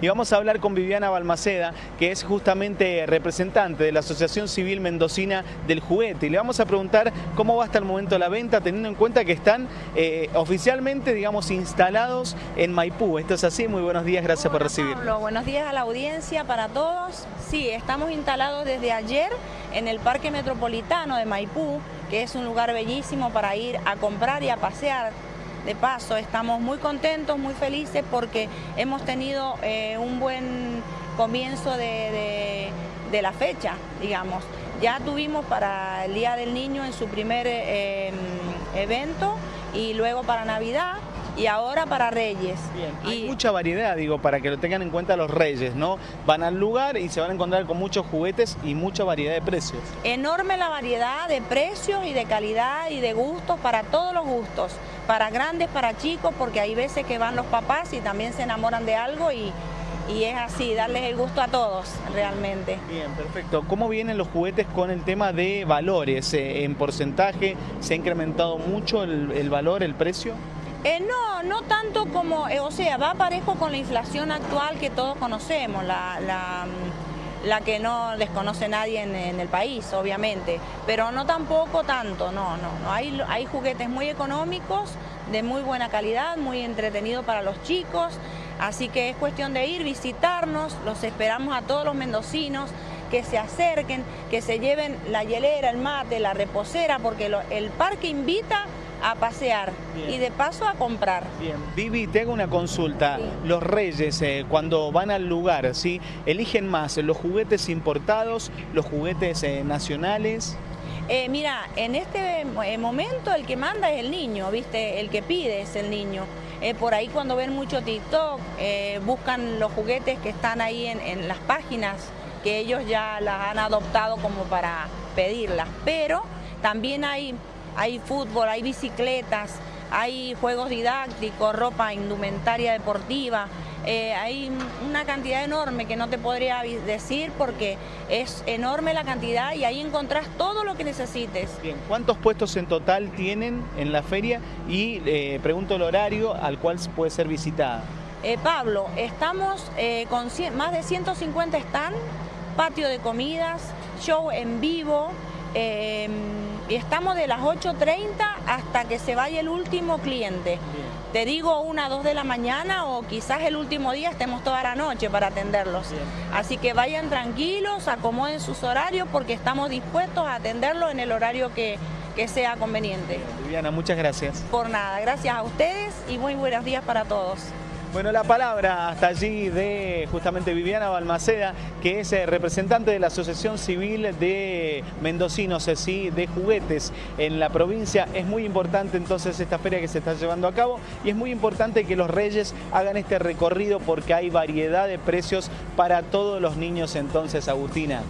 Y vamos a hablar con Viviana Balmaceda, que es justamente representante de la Asociación Civil Mendocina del Juguete. Y le vamos a preguntar cómo va hasta el momento la venta, teniendo en cuenta que están eh, oficialmente, digamos, instalados en Maipú. Esto es así, muy buenos días, gracias por recibir. Pablo, buenos días a la audiencia para todos. Sí, estamos instalados desde ayer en el Parque Metropolitano de Maipú, que es un lugar bellísimo para ir a comprar y a pasear de paso, estamos muy contentos, muy felices porque hemos tenido eh, un buen comienzo de, la fecha, digamos. Ya tuvimos para el Día del Niño en su primer eh, evento y luego para Navidad y ahora para Reyes. Hay mucha variedad, digo, para que lo tengan en cuenta los Reyes, ¿no? Van al lugar y se van a encontrar con muchos juguetes y mucha variedad de precios. Enorme la variedad de precios y de calidad y de gustos para todos los gustos, para grandes, para chicos, porque hay veces que van los papás y también se enamoran de algo y, es así, darles el gusto a todos realmente. Bien, perfecto. ¿Cómo vienen los juguetes con el tema de valores? Eh, ¿En porcentaje se ha incrementado mucho el valor, el precio? Eh, no, no tanto como, eh, o sea, va parejo con la inflación actual que todos conocemos, la, la, mm, que no desconoce nadie en, el país, obviamente, pero no tampoco tanto, no, no, no. Hay, hay juguetes muy económicos, de muy buena calidad, muy entretenidos para los chicos, así que es cuestión de ir, visitarnos, los esperamos a todos los mendocinos, que se acerquen, que se lleven la hielera, el mate, la reposera, porque el parque invita a pasear y de paso a comprar. Bien, Vivi, te hago una consulta. Los reyes, eh, cuando van al lugar, ¿sí? ¿eligen más los juguetes importados, los juguetes eh, nacionales? Eh, mira, en este momento el que manda es el niño, ¿viste? El que pide es el niño. por ahí cuando ven mucho TikTok, buscan los juguetes que están ahí en, en las páginas, que ellos ya las han adoptado como para pedirlas. Pero también hay hay fútbol, hay bicicletas, hay juegos didácticos, ropa, indumentaria deportiva, eh, hay una cantidad enorme que no te podría decir porque es enorme la cantidad y ahí encontrás todo lo que necesites. Bien, ¿cuántos puestos en total tienen en la feria? Y eh, pregunto el horario al cual puede ser visitada. Eh, Pablo, estamos con más de 150 están, patio de comidas, show en vivo, estamos de las 8.30 hasta que se vaya el último cliente. Te digo una, dos de la mañana o quizás el último día estemos toda la noche para atenderlos. Así que vayan tranquilos, acomoden sus horarios porque estamos dispuestos a atenderlos en el horario que, que sea conveniente. Viviana, muchas gracias. Por nada, gracias a ustedes y muy buenos días para todos. Bueno, la palabra hasta allí de justamente Viviana Balmaceda, que es eh, representante de la Asociación Civil de Mendocinos, sí, de juguetes en la provincia. Es muy importante entonces esta feria que se está llevando a cabo y es muy importante que los reyes hagan este recorrido porque hay variedad de precios para todos los niños entonces, Agustina.